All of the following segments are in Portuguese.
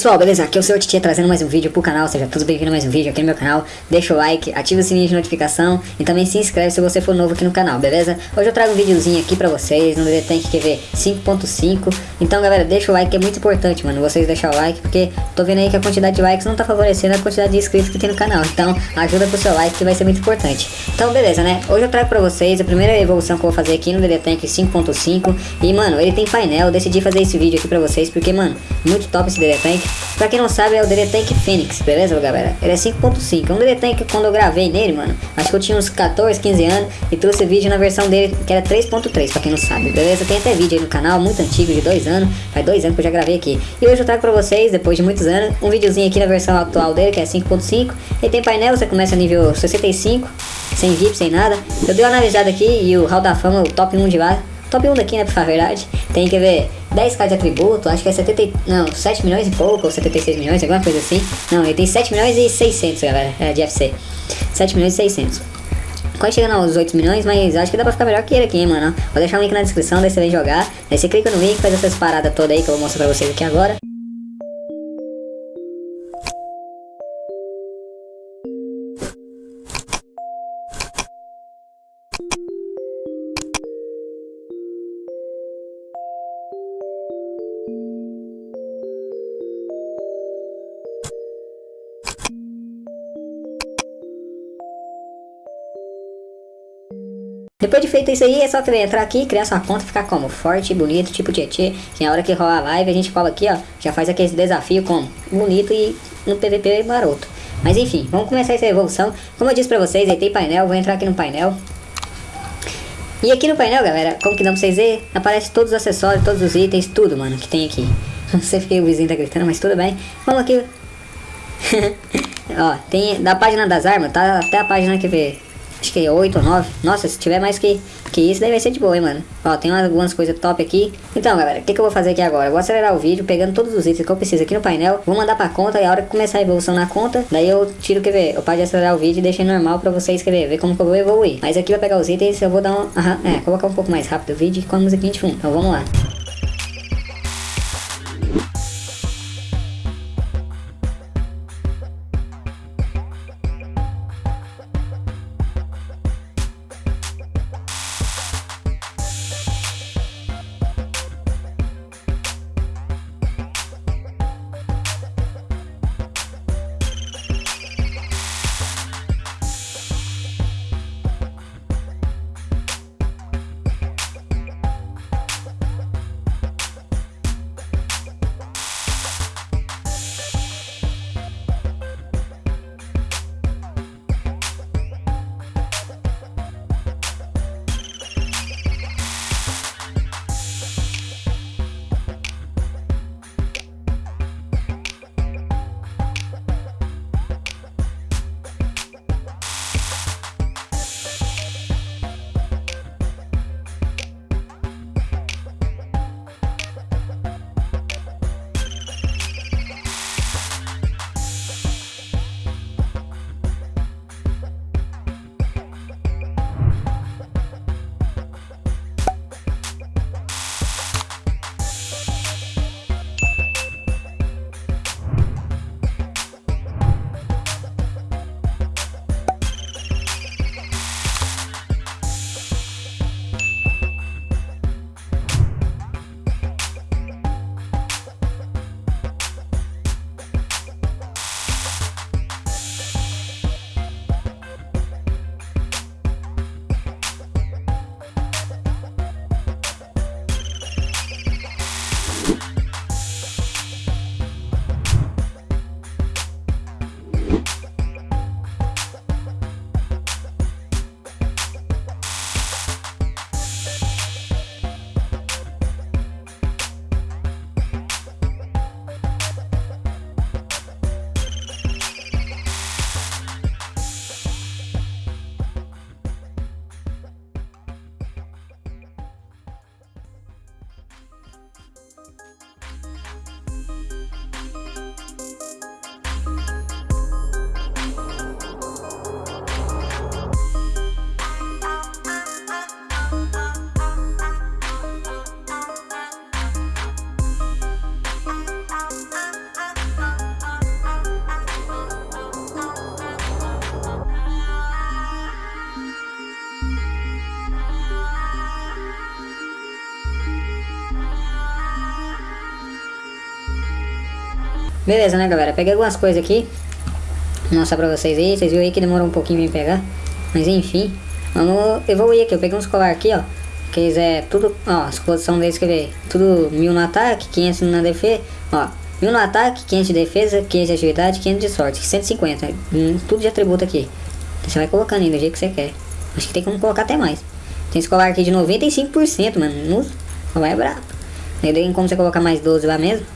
Pessoal, beleza? Aqui é o seu Titia trazendo mais um vídeo pro canal, seja todos bem-vindos a mais um vídeo aqui no meu canal. Deixa o like, ativa o sininho de notificação e também se inscreve se você for novo aqui no canal, beleza? Hoje eu trago um videozinho aqui pra vocês no Tank QV 5.5. Então, galera, deixa o like que é muito importante, mano, vocês deixar o like, porque tô vendo aí que a quantidade de likes não tá favorecendo a quantidade de inscritos que tem no canal. Então, ajuda com o seu like que vai ser muito importante. Então, beleza, né? Hoje eu trago pra vocês a primeira evolução que eu vou fazer aqui no Tank 5.5. E, mano, ele tem painel, eu decidi fazer esse vídeo aqui pra vocês, porque, mano, muito top esse Tank. Pra quem não sabe, é o DD Tank Phoenix, beleza, galera? Ele é 5.5. É um DD Tank quando eu gravei nele, mano, acho que eu tinha uns 14, 15 anos e trouxe vídeo na versão dele que era 3.3, pra quem não sabe, beleza? Tem até vídeo aí no canal, muito antigo, de dois anos. Faz dois anos que eu já gravei aqui. E hoje eu trago pra vocês, depois de muitos anos, um videozinho aqui na versão atual dele, que é 5.5. Ele tem painel, você começa nível 65, sem VIP, sem nada. Eu dei uma analisada aqui e o Hall da Fama, o top 1 de lá, top 1 daqui, né, pra falar a verdade. Tem que ver 10k de atributo, acho que é 70, não, 7 milhões e pouco, ou 76 milhões, alguma coisa assim. Não, ele tem 7 milhões e 600, galera, é, de FC. 7 milhões e 600. Quase chegando aos 8 milhões, mas acho que dá pra ficar melhor que ele aqui, hein, mano. Vou deixar o link na descrição, daí você vem jogar. Daí você clica no link, faz essas paradas todas aí que eu vou mostrar pra vocês aqui agora. Depois de feito isso aí, é só entrar aqui, criar sua conta, ficar como? Forte, bonito, tipo Tietê. Que na hora que rolar a live, a gente cola aqui, ó. Já faz aquele desafio como? Bonito e no PVP maroto. Mas enfim, vamos começar essa evolução. Como eu disse pra vocês, aí tem painel, vou entrar aqui no painel. E aqui no painel, galera, como que dá pra vocês verem? Aparece todos os acessórios, todos os itens, tudo, mano, que tem aqui. Não sei porque o vizinho tá gritando, mas tudo bem. Vamos aqui. ó, tem da página das armas, tá até a página que vê Acho que 8 ou 9. Nossa, se tiver mais que, que isso, daí vai ser de boa, hein, mano. Ó, tem algumas coisas top aqui. Então, galera, o que, que eu vou fazer aqui agora? Eu vou acelerar o vídeo, pegando todos os itens que eu preciso aqui no painel. Vou mandar pra conta e a hora que começar a evolução na conta, daí eu tiro, quer ver, eu paro de acelerar o vídeo e deixei normal pra vocês, querer ver como que eu vou evoluir. Mas aqui vai pegar os itens, eu vou dar um... Aham, é, colocar um pouco mais rápido o vídeo com a musiquinha de fundo. Então, vamos lá. Beleza, né, galera? Peguei algumas coisas aqui. Vou mostrar pra vocês aí. Vocês viram aí que demorou um pouquinho pra pegar. Mas enfim. Vamos evoluir aqui. Eu peguei uns colar aqui, ó. Que eles é tudo... Ó, as posições deles, quer ver? Tudo mil no ataque, 500 na defesa. Ó, mil no ataque, 500 de defesa, 500 de agilidade, 500 de sorte. 150. Hum, tudo de atributo aqui. Você vai colocando aí do jeito que você quer. Acho que tem como colocar até mais. Tem esse colar aqui de 95%, mano. No, colar é brabo. Aí tem como você colocar mais 12 lá mesmo.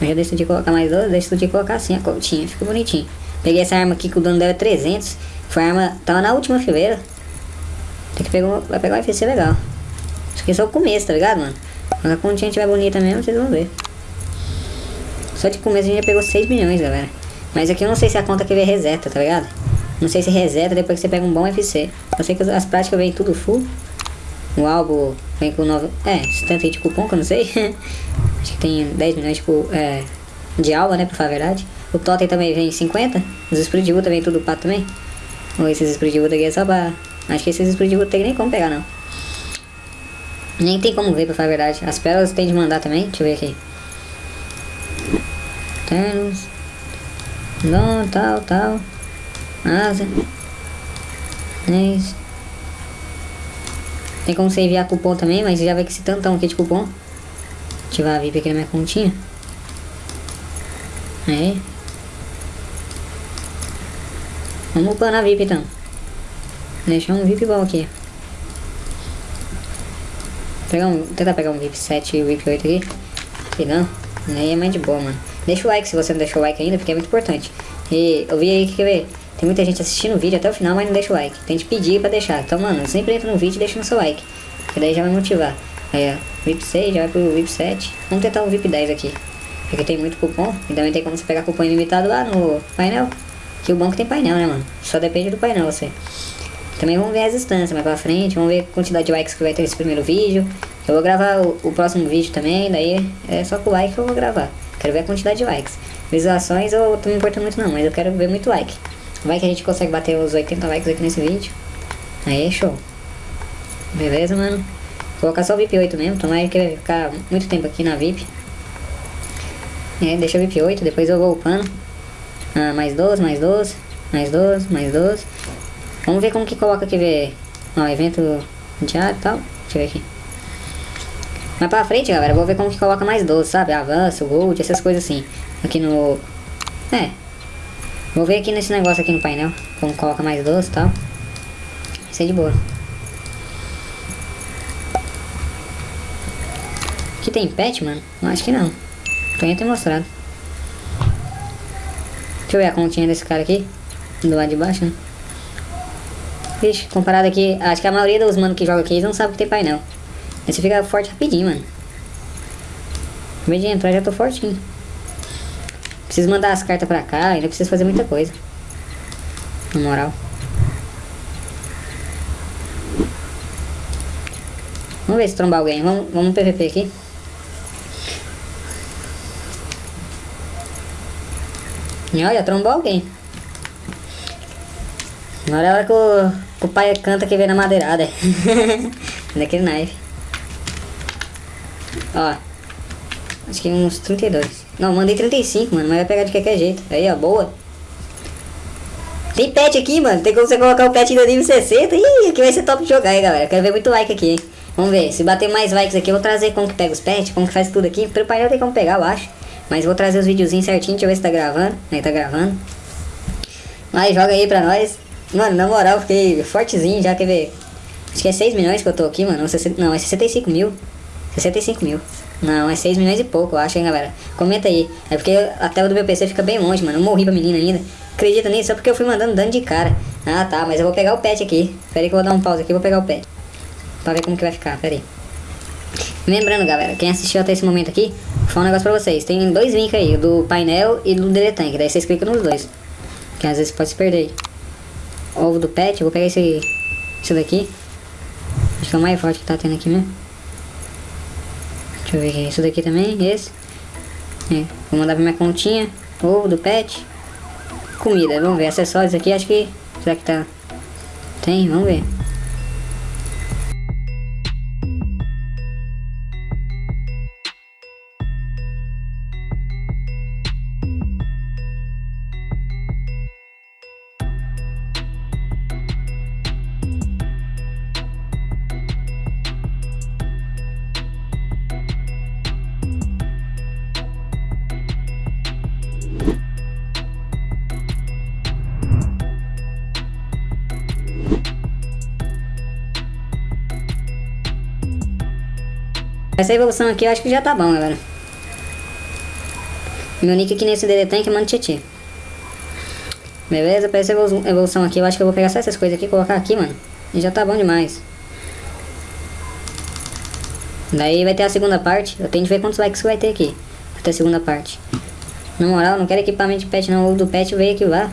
Eu já decidi colocar mais 12, decidi colocar assim a continha. Ficou bonitinho. Peguei essa arma aqui que o dano dela é 300. Foi a arma, tava na última fileira. Tem que pegar, vai pegar um FC legal. Isso aqui é só o começo, tá ligado, mano? Quando a continha estiver bonita mesmo, vocês vão ver. Só de começo a gente já pegou 6 milhões, galera. Mas aqui eu não sei se a conta que vem reseta, tá ligado? Não sei se reseta depois que você pega um bom FC. Eu sei que as práticas vêm tudo full. O álbum vem com 9. É, 70 de cupom que eu não sei. Acho que tem 10 milhões de, é, de alma, né? Pra falar a verdade. O Totem também vem 50. Os explodivos também tudo pato também. Ou esses explodivos aqui é só pra. Acho que esses explodivos tem nem como pegar não. Nem tem como ver pra falar a verdade. As pérolas tem de mandar também. Deixa eu ver aqui. Temos. Não, tal, tal. Asa. Isso. Tem como você enviar cupom também, mas já vai que esse tantão aqui de cupom. Ativar a VIP aqui na minha continha. Aí. Vamos upando a VIP então. Deixar um VIP bom aqui. Pegar um, tentar pegar um VIP 7 e VIP 8 aqui. E não. Aí é mais de boa, mano. Deixa o like se você não deixou o like ainda, porque é muito importante. E eu vi aí que quer ver. Tem muita gente assistindo o vídeo até o final, mas não deixa o like. Tem que pedir pra deixar. Então, mano, sempre entra no vídeo e deixa no seu like. Que daí já vai motivar. Aí, ó, VIP 6 já vai pro VIP 7. Vamos tentar um VIP 10 aqui. Porque tem muito cupom. E também tem como você pegar cupom ilimitado lá no painel. Que o banco tem painel, né, mano? Só depende do painel, você. Também vamos ver as instâncias mais pra frente. Vamos ver a quantidade de likes que vai ter nesse primeiro vídeo. Eu vou gravar o, o próximo vídeo também. Daí é só com like que eu vou gravar. Quero ver a quantidade de likes. Visualizações eu tô me importando muito não, mas eu quero ver muito like. Vai que a gente consegue bater os 80 likes aqui nesse vídeo. Aí, show. Beleza, mano? Vou colocar só o VIP 8 mesmo, tomara que vai ficar muito tempo aqui na VIP. É, deixa o VIP 8, depois eu vou upando. Ah, mais 12, mais 12, mais 12, mais 12. Vamos ver como que coloca aqui, ver. Ó, evento diário e tal. Deixa eu ver aqui. Mais pra frente, galera, vou ver como que coloca mais 12, sabe? Avanço, gold, essas coisas assim. Aqui no... É, Vou ver aqui nesse negócio aqui no painel. Como coloca mais doce e tal. Isso é de boa. Aqui tem pet, mano? Eu acho que não. Tô ia ter mostrado. Deixa eu ver a continha desse cara aqui. Do lado de baixo, né? Vixe, comparado aqui, acho que a maioria dos manos que joga aqui, eles não sabem que tem painel. Aí você fica forte rapidinho, mano. Vez de entrar, já tô fortinho. Preciso mandar as cartas pra cá, ainda preciso fazer muita coisa. Na moral. Vamos ver se trombar alguém. Vamos, vamos no PVP aqui. E olha, trombou alguém. Agora é a hora que o, que o pai canta que vem na madeirada. Daquele knife. Ó. Acho que uns 32. Não, mandei 35, mano, mas vai pegar de qualquer jeito. Aí, ó, boa. Tem pet aqui, mano. Tem como você colocar o pet no nível 60. Ih, aqui vai ser top de jogar aí, galera. Quero ver muito like aqui, hein. Vamos ver. Se bater mais likes aqui, eu vou trazer como que pega os pets, como que faz tudo aqui. Pelo painel tem como pegar, eu acho. Mas vou trazer os videozinhos certinho. Deixa eu ver se tá gravando. Aí, tá gravando. Mas joga aí pra nós. Mano, na moral, fiquei fortezinho já, quer ver? Acho que é 6 milhões que eu tô aqui, mano. Não, é 65 mil. 65 mil. Não, é 6 milhões e pouco, eu acho, hein, galera. Comenta aí. É porque a tela do meu PC fica bem longe, mano. Eu morri pra menina ainda. Acredita nisso? Só porque eu fui mandando dano de cara. Ah, tá, mas eu vou pegar o pet aqui. Pera aí que eu vou dar um pause aqui vou pegar o pet. Pra ver como que vai ficar, pera aí. Lembrando, galera, quem assistiu até esse momento aqui, vou falar um negócio pra vocês. Tem dois links aí, do painel e do Deletank. Daí vocês clicam nos dois. Que às vezes pode se perder. Ovo do pet, vou pegar esse, esse daqui. Acho que é o mais forte que tá tendo aqui mesmo. Deixa eu ver aqui. Isso daqui também, esse. É. Vou mandar pra minha continha. Ovo do pet. Comida, vamos ver. Acessórios aqui, acho que... Será que tá... Tem? Vamos ver. Essa evolução aqui eu acho que já tá bom, galera. Meu nick aqui nesse DD Tank é Mano Tietê. Beleza? Pra essa evolução aqui, eu acho que eu vou pegar só essas coisas aqui e colocar aqui, mano. E já tá bom demais. Daí vai ter a segunda parte. Eu tenho que ver quantos likes vai ter aqui. Ter a segunda parte. Na moral, não quero equipamento de pet não. O do pet veio aqui lá.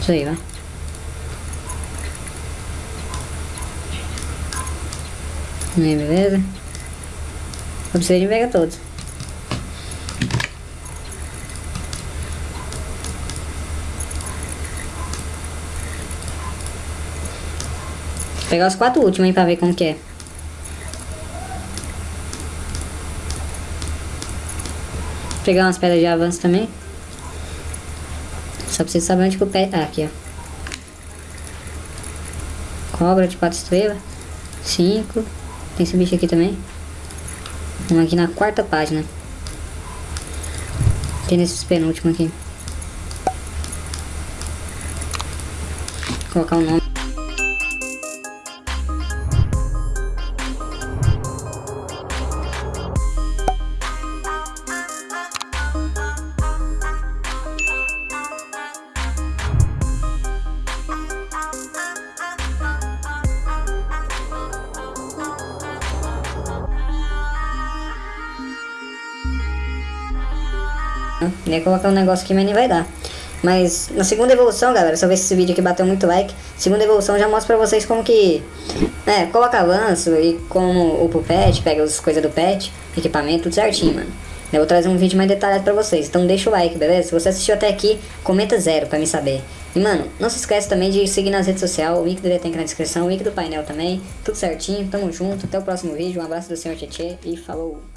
Isso aí, vai. Aí, beleza? Eu preciso de pegar todos. Vou pegar os quatro últimos aí pra ver como que é. Vou pegar umas pedras de avanço também. Só preciso saber onde que o pé... Ah, aqui, ó. Cobra de quatro estrelas. Cinco. Tem esse bicho aqui também. Vamos aqui na quarta página. Tem nesses penúltimos aqui. Vou colocar o um nome. Ia colocar um negócio aqui, mas nem vai dar. Mas na segunda evolução, galera, eu ver se esse vídeo aqui bateu muito like, segunda evolução já mostra pra vocês como que, né, coloca avanço e como o pet, pega as coisas do pet, equipamento, tudo certinho, mano. Eu vou trazer um vídeo mais detalhado pra vocês, então deixa o like, beleza? Se você assistiu até aqui, comenta zero pra me saber. E mano, não se esquece também de seguir nas redes sociais, o link do tem aqui na descrição, o link do painel também, tudo certinho, tamo junto, até o próximo vídeo, um abraço do senhor Tietê e falou!